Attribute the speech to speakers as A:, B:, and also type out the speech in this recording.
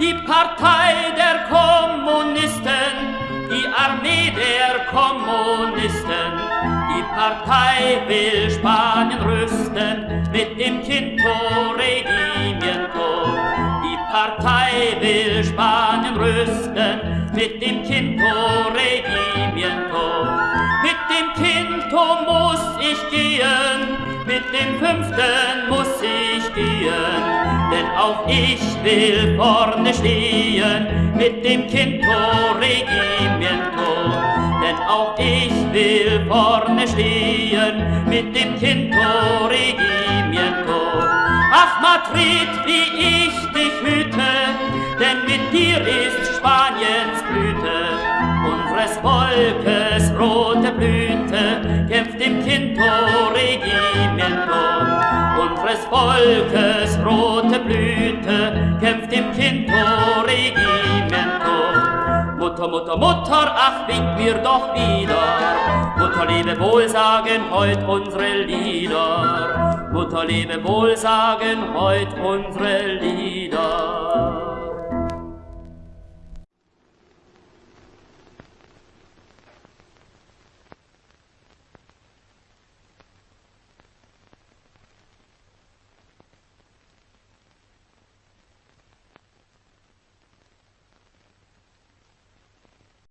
A: die Partei der Kommunisten, die Armee der Kommunisten. Die Partei will Spanien rüsten mit dem Quinto-Regimento. Die Partei will Spanien rüsten mit dem Quinto-Regimento. Mit dem Quinto muss ich gehen, mit dem Fünften muss ich gehen denn auch ich will vorne stehen mit dem Quinto-Regimiento denn auch ich will vorne stehen mit dem Quinto Regimiento. Ach Madrid, wie ich dich hüte, denn mit dir ist Spaniens Blüte, unseres Volkes rote Blüte kämpft im Quinto Regimiento. Unseres Volkes Mutter, Mutter, Mutter, ach, wink mir doch wieder. Mutter, lebe wohl, sagen heut unsere Lieder. Mutter, lebe wohl, sagen heut unsere Lieder.